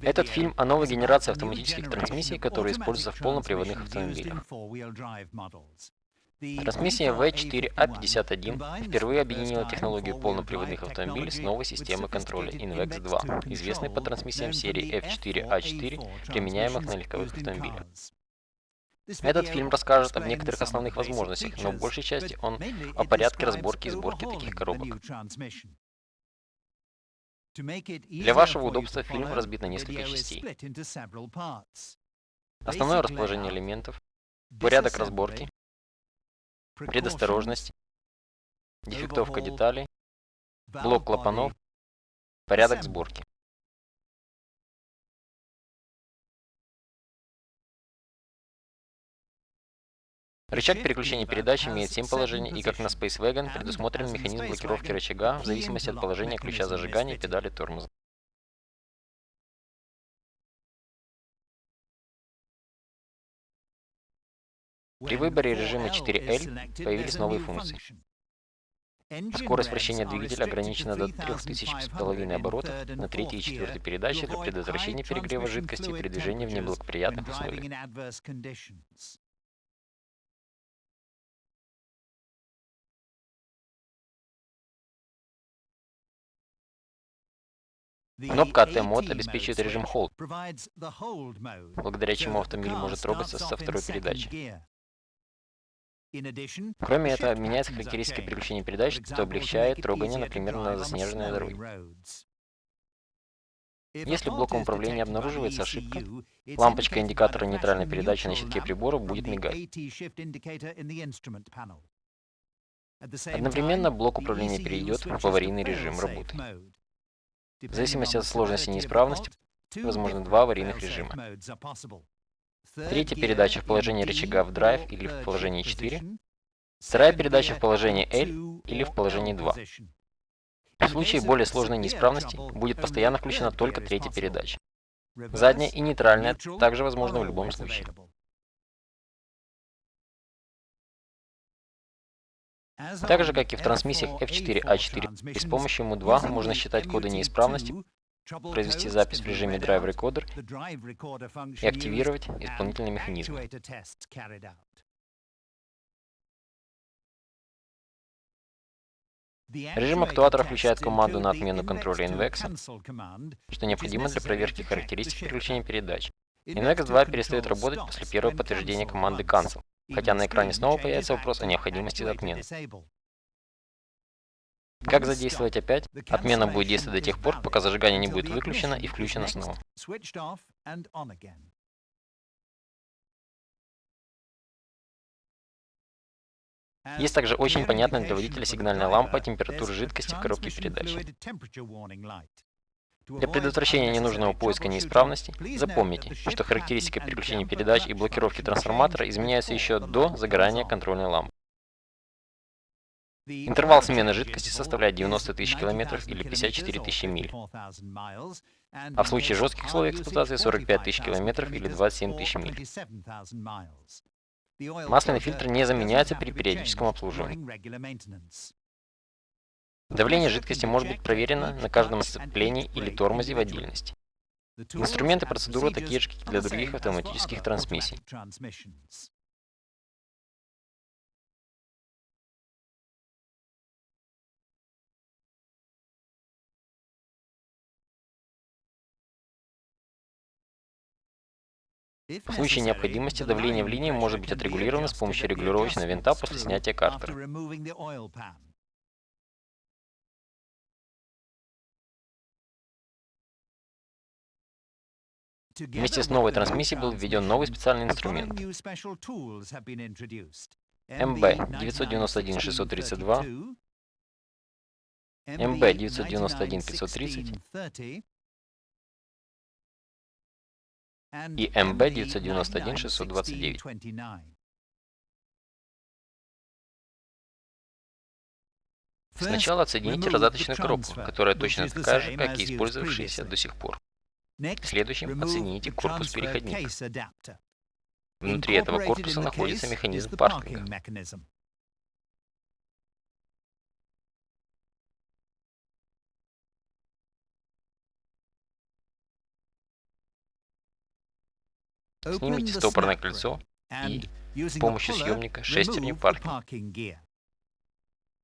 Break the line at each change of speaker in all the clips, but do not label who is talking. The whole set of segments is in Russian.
Этот фильм о новой генерации автоматических трансмиссий, которые используются в полноприводных автомобилях. Трансмиссия V4A51 впервые объединила технологию полноприводных автомобилей с новой системой контроля INVEX 2, известной по трансмиссиям серии F4A4, применяемых на легковых автомобилях. Этот фильм расскажет об некоторых основных возможностях, но в большей части он о порядке разборки и сборки таких коробок. Для вашего удобства фильм разбит на несколько частей. Основное расположение элементов, порядок разборки, предосторожность, дефектовка деталей, блок клапанов, порядок сборки. Рычаг переключения передач имеет 7 положений и, как на Space Wagon, предусмотрен механизм блокировки рычага в зависимости от положения ключа зажигания и педали тормоза. При выборе режима 4L появились новые функции. Скорость вращения двигателя ограничена до 3500 оборотов на третьей и четвертой передаче для предотвращения перегрева жидкости при движении в неблагоприятных условиях. Кнопка AT Mode обеспечивает режим Hold, благодаря чему автомобиль может трогаться со второй передачи. Кроме этого, меняются характеристики переключения передач, что облегчает трогание, например, на заснеженной дороге. Если блоком управления обнаруживается ошибка, лампочка индикатора нейтральной передачи на щитке прибора будет мигать. Одновременно блок управления перейдет в аварийный режим работы. В зависимости от сложности неисправности, возможно два аварийных режима. Третья передача в положении рычага в драйв или в положении 4. Вторая передача в положении L или в положении 2. В случае более сложной неисправности будет постоянно включена только третья передача. Задняя и нейтральная также возможно в любом случае. Так же, как и в трансмиссиях F4A4, с помощью MU2 можно считать коды неисправности, произвести запись в режиме Drive Recorder и активировать исполнительный механизм. Режим актуатора включает команду на отмену контроля INVEX, что необходимо для проверки характеристик переключения передач. INVEX 2 перестает работать после первого подтверждения команды Cancel хотя на экране снова появится вопрос о необходимости отмены. Как задействовать опять? Отмена будет действовать до тех пор, пока зажигание не будет выключено и включено снова. Есть также очень понятная для водителя сигнальная лампа температуры жидкости в коробке передач. Для предотвращения ненужного поиска неисправностей, запомните, что характеристика переключения передач и блокировки трансформатора изменяются еще до загорания контрольной лампы. Интервал смены жидкости составляет 90 тысяч километров или 54 тысячи миль, а в случае жестких условий эксплуатации 45 тысяч километров или 27 тысяч миль. Масляный фильтр не заменяется при периодическом обслуживании. Давление жидкости может быть проверено на каждом сцеплении или тормозе в отдельности. Инструменты процедуры такие же, как для других автоматических трансмиссий. В случае необходимости давление в линии может быть отрегулировано с помощью регулировочного винта после снятия картера. Вместе с новой трансмиссией был введен новый специальный инструмент. MB-991-632, MB-991-530 и MB-991-629. Сначала отсоедините раздаточную коробку, которая точно такая же, как и использовавшаяся до сих пор. Следующим оцените корпус переходника. Внутри этого корпуса находится механизм паркинга. Снимите стопорное кольцо и с помощью съемника шестерню паркинга.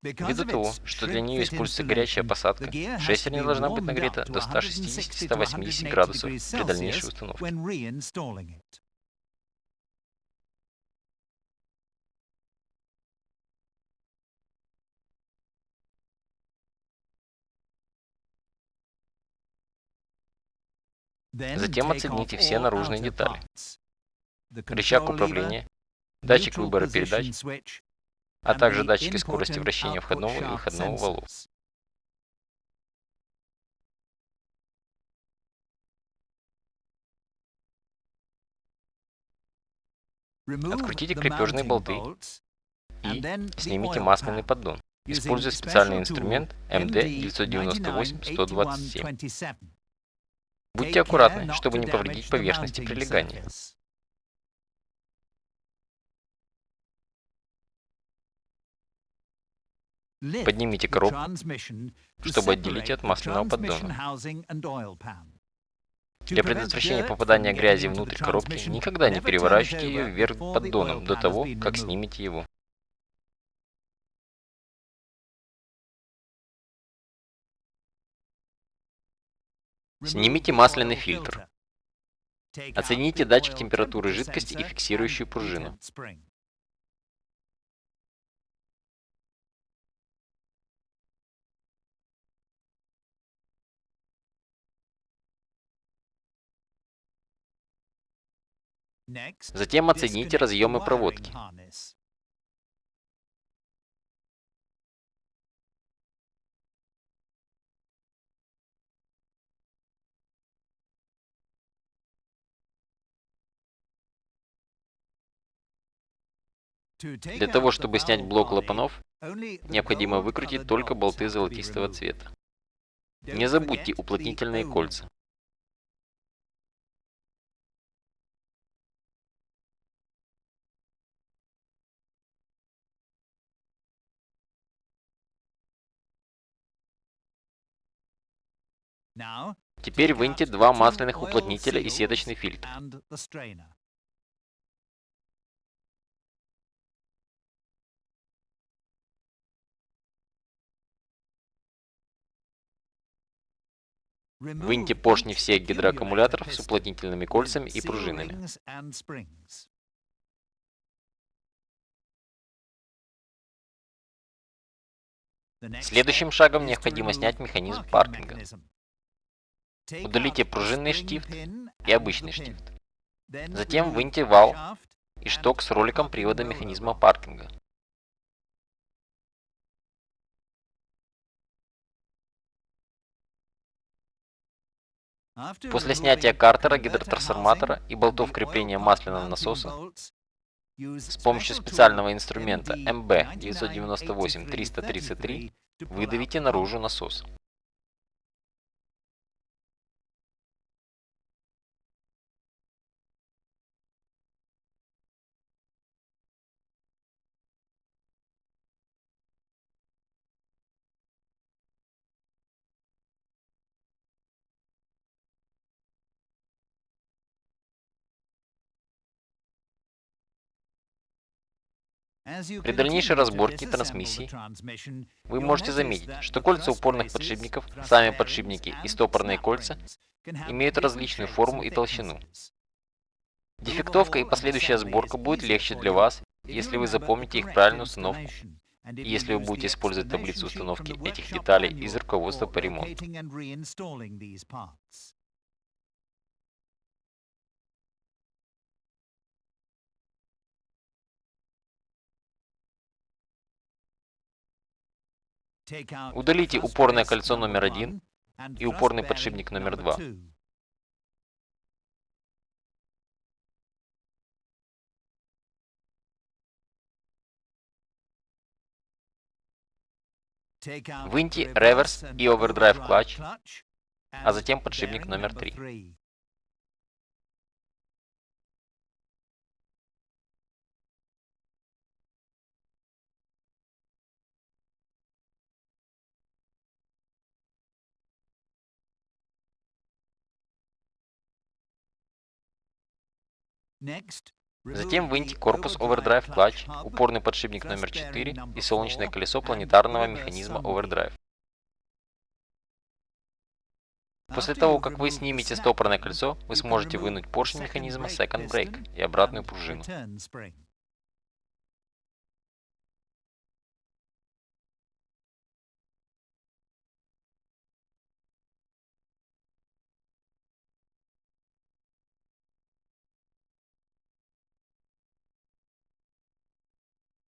Ввиду того, что для нее используется горячая посадка, шестерня должна быть нагрета до 160-180 градусов при дальнейшей установке. Затем оцените все наружные детали. Рычаг управления, датчик выбора передач, а также датчики скорости вращения входного и выходного валов. Открутите крепежные болты и снимите масляный поддон, используя специальный инструмент MD-998-127. Будьте аккуратны, чтобы не повредить поверхности прилегания. Поднимите коробку, чтобы отделить от масляного поддона. Для предотвращения попадания грязи внутрь коробки никогда не переворачивайте ее вверх поддоном до того, как снимете его. Снимите масляный фильтр. Оцените датчик температуры жидкости и фиксирующую пружину. Затем оцените разъемы проводки. Для того, чтобы снять блок клапанов, необходимо выкрутить только болты золотистого цвета. Не забудьте уплотнительные кольца. Теперь выньте два масляных уплотнителя и сеточный фильтр. Выньте поршни всех гидроаккумуляторов с уплотнительными кольцами и пружинами. Следующим шагом необходимо снять механизм паркинга. Удалите пружинный штифт и обычный штифт. Затем выньте вал и шток с роликом привода механизма паркинга. После снятия картера, гидротрансформатора и болтов крепления масляного насоса с помощью специального инструмента MB-998-333 выдавите наружу насос. При дальнейшей разборке трансмиссии вы можете заметить, что кольца упорных подшипников, сами подшипники и стопорные кольца имеют различную форму и толщину. Дефектовка и последующая сборка будет легче для вас, если вы запомните их правильную установку и если вы будете использовать таблицу установки этих деталей из руководства по ремонту. Удалите упорное кольцо номер один и упорный подшипник номер два. Выньте реверс и овердрайв клатч, а затем подшипник номер три. Затем выньте корпус Overdrive Clutch, упорный подшипник номер 4 и солнечное колесо планетарного механизма Overdrive. После того, как вы снимете стопорное кольцо, вы сможете вынуть поршень механизма Second Brake и обратную пружину.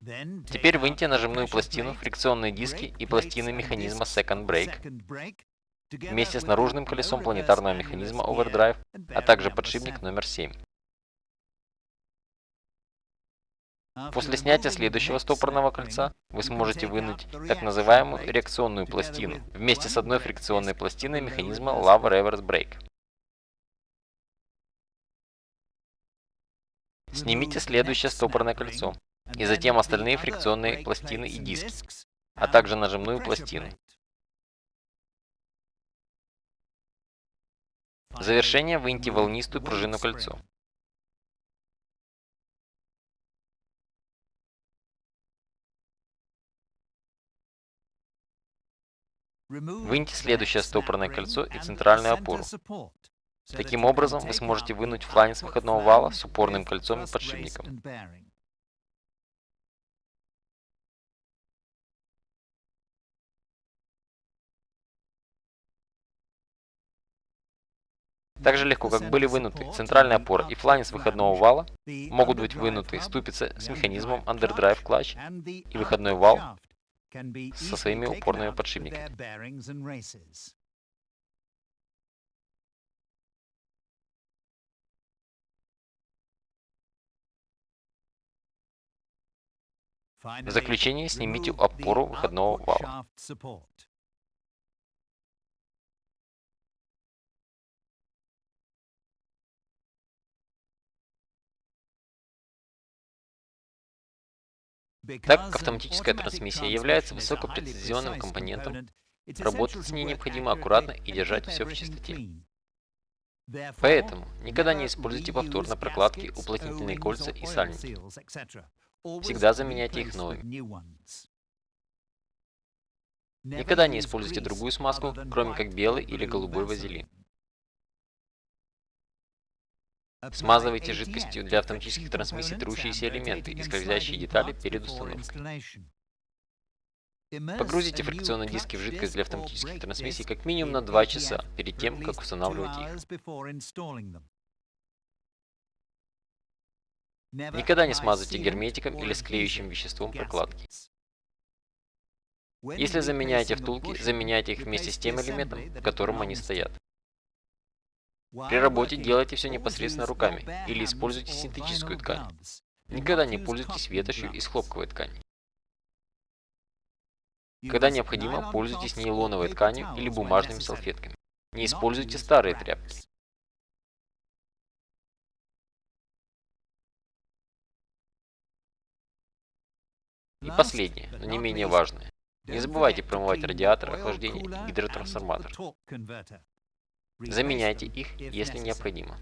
Теперь выньте нажимную пластину, фрикционные диски и пластины механизма Second Brake вместе с наружным колесом планетарного механизма Overdrive, а также подшипник номер 7. После снятия следующего стопорного кольца вы сможете вынуть так называемую реакционную пластину вместе с одной фрикционной пластиной механизма Love Reverse Brake. Снимите следующее стопорное кольцо и затем остальные фрикционные пластины и диски, а также нажимную пластину. В завершение выньте волнистую пружину кольцо. Выньте следующее стопорное кольцо и центральную опору. Таким образом, вы сможете вынуть фланец выходного вала с упорным кольцом и подшипником. Так же легко, как были вынуты центральная опора и фланец выходного вала, могут быть вынуты ступицы с механизмом Underdrive Clutch и выходной вал со своими упорными подшипниками. В заключение снимите опору выходного вала. Так как автоматическая трансмиссия является высокопрецизионным компонентом, работать с ней необходимо аккуратно и держать все в чистоте. Поэтому никогда не используйте повторно прокладки, уплотнительные кольца и сальники. Всегда заменяйте их новыми. Никогда не используйте другую смазку, кроме как белый или голубой вазелин. Смазывайте жидкостью для автоматических трансмиссий трущиеся элементы и скользящие детали перед установкой. Погрузите фрикционные диски в жидкость для автоматических трансмиссий как минимум на 2 часа перед тем, как устанавливать их. Никогда не смазывайте герметиком или склеющим веществом прокладки. Если заменяете втулки, заменяйте их вместе с тем элементом, в котором они стоят. При работе делайте все непосредственно руками или используйте синтетическую ткань. Никогда не пользуйтесь ветошью из хлопковой ткани. Когда необходимо, пользуйтесь нейлоновой тканью или бумажными салфетками. Не используйте старые тряпки. И последнее, но не менее важное. Не забывайте промывать радиатор охлаждения и гидротрансформатор. Заменяйте их, если необходимо.